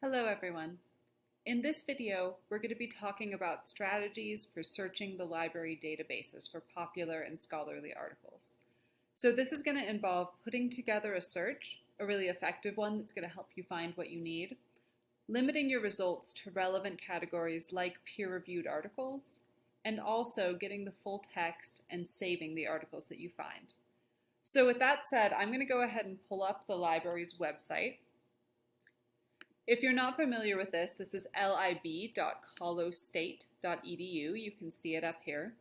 Hello everyone. In this video, we're going to be talking about strategies for searching the library databases for popular and scholarly articles. So this is going to involve putting together a search, a really effective one that's going to help you find what you need, limiting your results to relevant categories like peer-reviewed articles, and also getting the full text and saving the articles that you find. So with that said, I'm going to go ahead and pull up the library's website if you're not familiar with this, this is lib.colostate.edu. You can see it up here.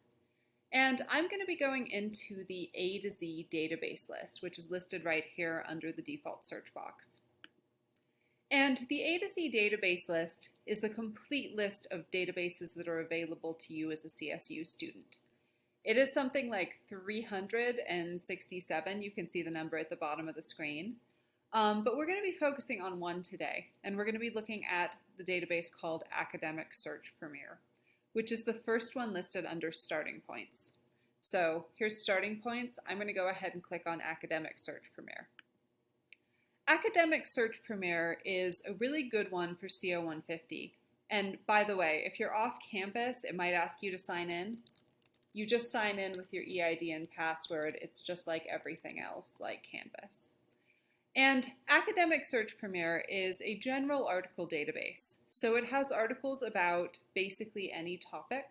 And I'm going to be going into the A to Z database list, which is listed right here under the default search box. And the A to Z database list is the complete list of databases that are available to you as a CSU student. It is something like 367. You can see the number at the bottom of the screen. Um, but we're going to be focusing on one today, and we're going to be looking at the database called Academic Search Premier, which is the first one listed under starting points. So here's starting points. I'm going to go ahead and click on Academic Search Premier. Academic Search Premier is a really good one for CO150. And by the way, if you're off campus, it might ask you to sign in. You just sign in with your EID and password. It's just like everything else, like Canvas. And Academic Search Premier is a general article database. So it has articles about basically any topic.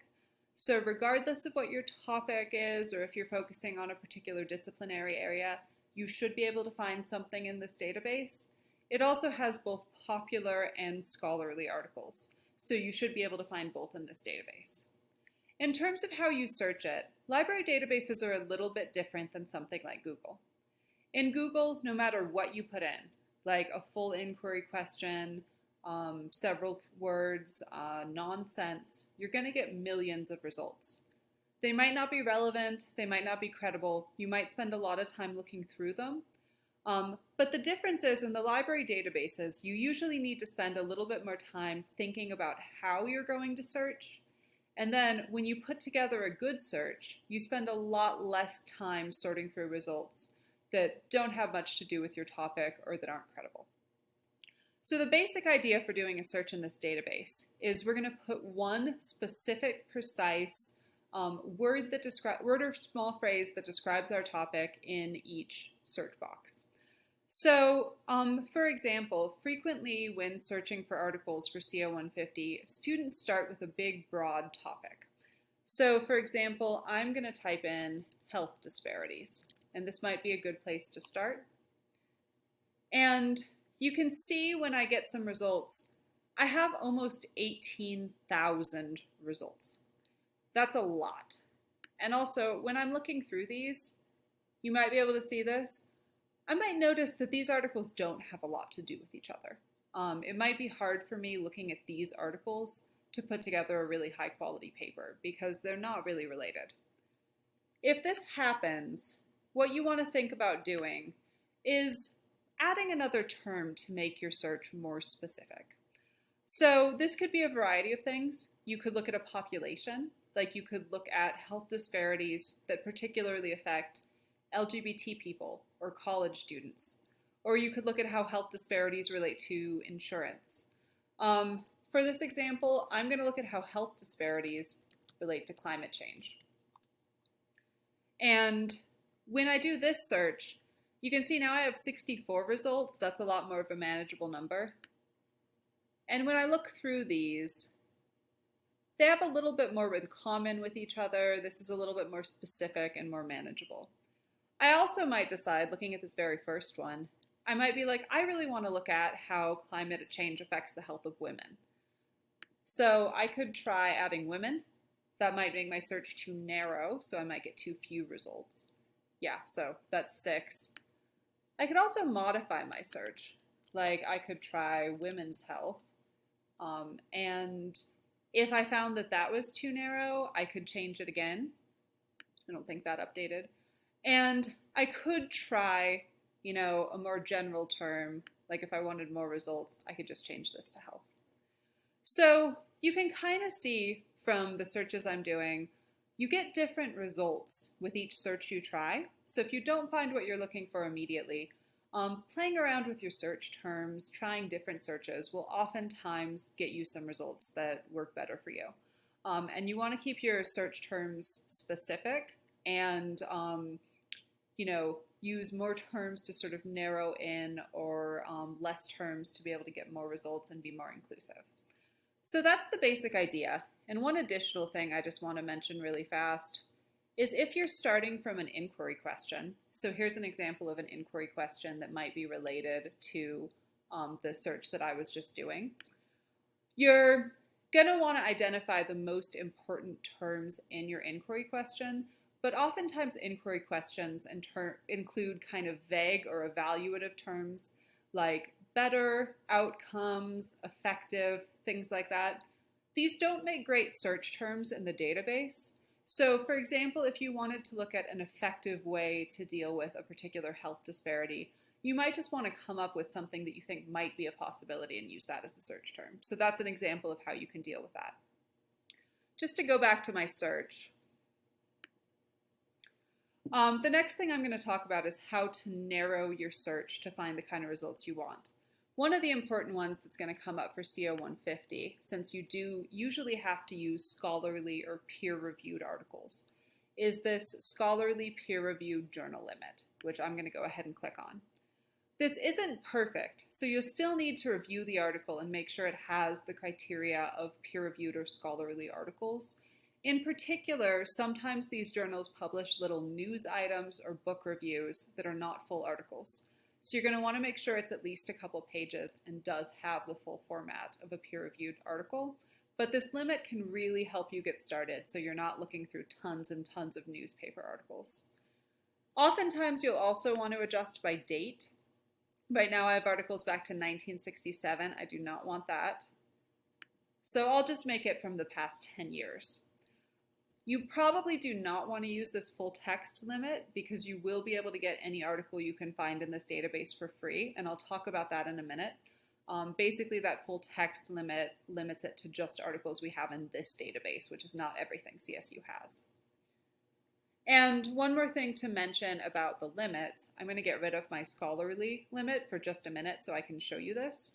So regardless of what your topic is, or if you're focusing on a particular disciplinary area, you should be able to find something in this database. It also has both popular and scholarly articles. So you should be able to find both in this database. In terms of how you search it, library databases are a little bit different than something like Google. In Google, no matter what you put in, like a full inquiry question, um, several words, uh, nonsense, you're going to get millions of results. They might not be relevant, they might not be credible, you might spend a lot of time looking through them. Um, but the difference is in the library databases, you usually need to spend a little bit more time thinking about how you're going to search. And then when you put together a good search, you spend a lot less time sorting through results that don't have much to do with your topic or that aren't credible. So the basic idea for doing a search in this database is we're going to put one specific, precise um, word that describe word or small phrase that describes our topic in each search box. So, um, for example, frequently when searching for articles for CO150, students start with a big, broad topic. So, for example, I'm going to type in health disparities and this might be a good place to start. And you can see when I get some results, I have almost 18,000 results. That's a lot. And also, when I'm looking through these, you might be able to see this. I might notice that these articles don't have a lot to do with each other. Um, it might be hard for me looking at these articles to put together a really high quality paper because they're not really related. If this happens, what you want to think about doing is adding another term to make your search more specific. So this could be a variety of things. You could look at a population, like you could look at health disparities that particularly affect LGBT people or college students. Or you could look at how health disparities relate to insurance. Um, for this example, I'm going to look at how health disparities relate to climate change. And when I do this search, you can see now I have 64 results. That's a lot more of a manageable number. And when I look through these, they have a little bit more in common with each other. This is a little bit more specific and more manageable. I also might decide, looking at this very first one, I might be like, I really want to look at how climate change affects the health of women. So I could try adding women. That might make my search too narrow, so I might get too few results yeah, so that's six. I could also modify my search. Like I could try women's health. Um, and if I found that that was too narrow, I could change it again. I don't think that updated. And I could try, you know, a more general term. Like if I wanted more results, I could just change this to health. So you can kind of see from the searches I'm doing you get different results with each search you try. So if you don't find what you're looking for immediately, um, playing around with your search terms, trying different searches will oftentimes get you some results that work better for you. Um, and you want to keep your search terms specific and, um, you know, use more terms to sort of narrow in or um, less terms to be able to get more results and be more inclusive. So that's the basic idea. And one additional thing I just want to mention really fast is if you're starting from an inquiry question, so here's an example of an inquiry question that might be related to um, the search that I was just doing, you're going to want to identify the most important terms in your inquiry question, but oftentimes inquiry questions include kind of vague or evaluative terms like better, outcomes, effective, things like that. These don't make great search terms in the database, so for example, if you wanted to look at an effective way to deal with a particular health disparity, you might just want to come up with something that you think might be a possibility and use that as a search term. So that's an example of how you can deal with that. Just to go back to my search, um, the next thing I'm going to talk about is how to narrow your search to find the kind of results you want. One of the important ones that's going to come up for CO 150, since you do usually have to use scholarly or peer-reviewed articles, is this scholarly peer-reviewed journal limit, which I'm going to go ahead and click on. This isn't perfect, so you'll still need to review the article and make sure it has the criteria of peer-reviewed or scholarly articles. In particular, sometimes these journals publish little news items or book reviews that are not full articles. So you're going to want to make sure it's at least a couple pages and does have the full format of a peer-reviewed article. But this limit can really help you get started so you're not looking through tons and tons of newspaper articles. Oftentimes you'll also want to adjust by date. Right now I have articles back to 1967. I do not want that. So I'll just make it from the past 10 years. You probably do not want to use this full text limit because you will be able to get any article you can find in this database for free, and I'll talk about that in a minute. Um, basically, that full text limit limits it to just articles we have in this database, which is not everything CSU has. And one more thing to mention about the limits, I'm going to get rid of my scholarly limit for just a minute so I can show you this.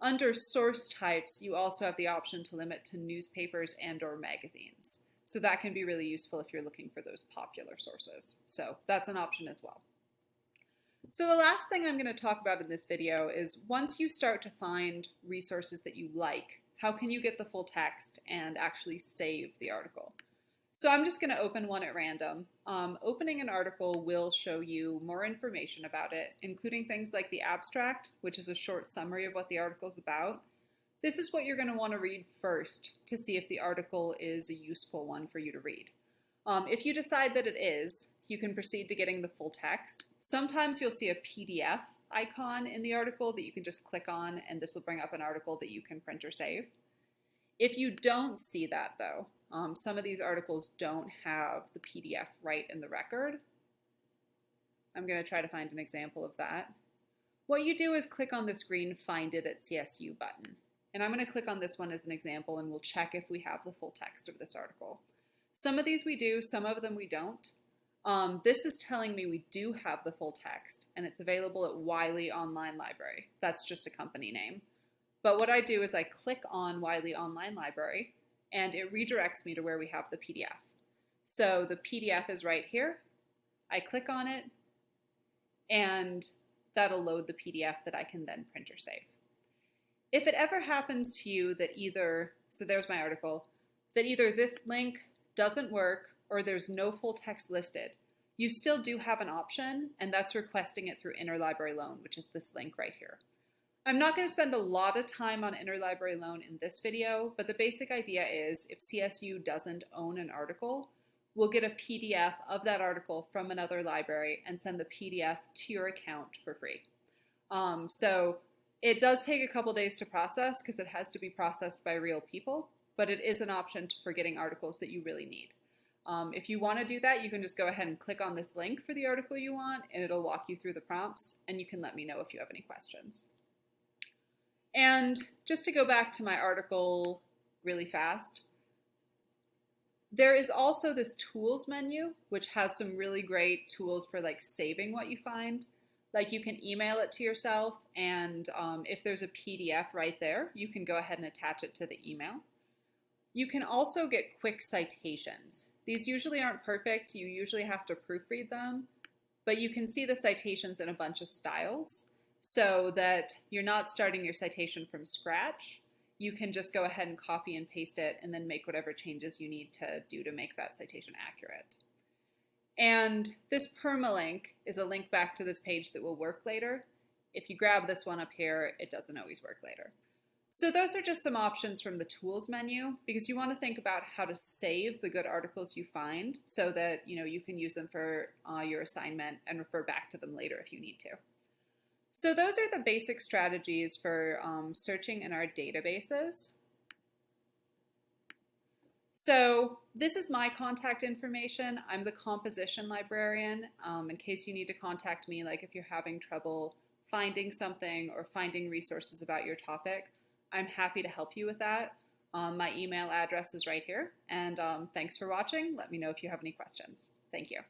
Under source types, you also have the option to limit to newspapers and or magazines. So that can be really useful if you're looking for those popular sources. So that's an option as well. So the last thing I'm going to talk about in this video is once you start to find resources that you like, how can you get the full text and actually save the article? So I'm just going to open one at random. Um, opening an article will show you more information about it, including things like the abstract, which is a short summary of what the article is about. This is what you're going to want to read first to see if the article is a useful one for you to read. Um, if you decide that it is, you can proceed to getting the full text. Sometimes you'll see a PDF icon in the article that you can just click on and this will bring up an article that you can print or save. If you don't see that though, um, some of these articles don't have the PDF right in the record. I'm going to try to find an example of that. What you do is click on this green Find It at CSU button. And I'm going to click on this one as an example and we'll check if we have the full text of this article. Some of these we do, some of them we don't. Um, this is telling me we do have the full text and it's available at Wiley Online Library. That's just a company name. But what I do is I click on Wiley Online Library and it redirects me to where we have the PDF. So the PDF is right here. I click on it and that'll load the PDF that I can then print or save. If it ever happens to you that either, so there's my article, that either this link doesn't work or there's no full text listed, you still do have an option, and that's requesting it through Interlibrary Loan, which is this link right here. I'm not going to spend a lot of time on interlibrary loan in this video, but the basic idea is if CSU doesn't own an article, we'll get a PDF of that article from another library and send the PDF to your account for free. Um, so it does take a couple days to process because it has to be processed by real people, but it is an option for getting articles that you really need. Um, if you want to do that, you can just go ahead and click on this link for the article you want, and it'll walk you through the prompts, and you can let me know if you have any questions. And just to go back to my article really fast, There is also this tools menu, which has some really great tools for like saving what you find. Like you can email it to yourself, and um, if there's a PDF right there, you can go ahead and attach it to the email. You can also get quick citations. These usually aren't perfect, you usually have to proofread them, but you can see the citations in a bunch of styles so that you're not starting your citation from scratch. You can just go ahead and copy and paste it and then make whatever changes you need to do to make that citation accurate. And this permalink is a link back to this page that will work later. If you grab this one up here, it doesn't always work later. So those are just some options from the tools menu because you want to think about how to save the good articles you find so that you know you can use them for uh, your assignment and refer back to them later if you need to. So those are the basic strategies for um, searching in our databases. So this is my contact information. I'm the composition librarian. Um, in case you need to contact me, like if you're having trouble finding something or finding resources about your topic, I'm happy to help you with that. Um, my email address is right here. And um, thanks for watching. Let me know if you have any questions. Thank you.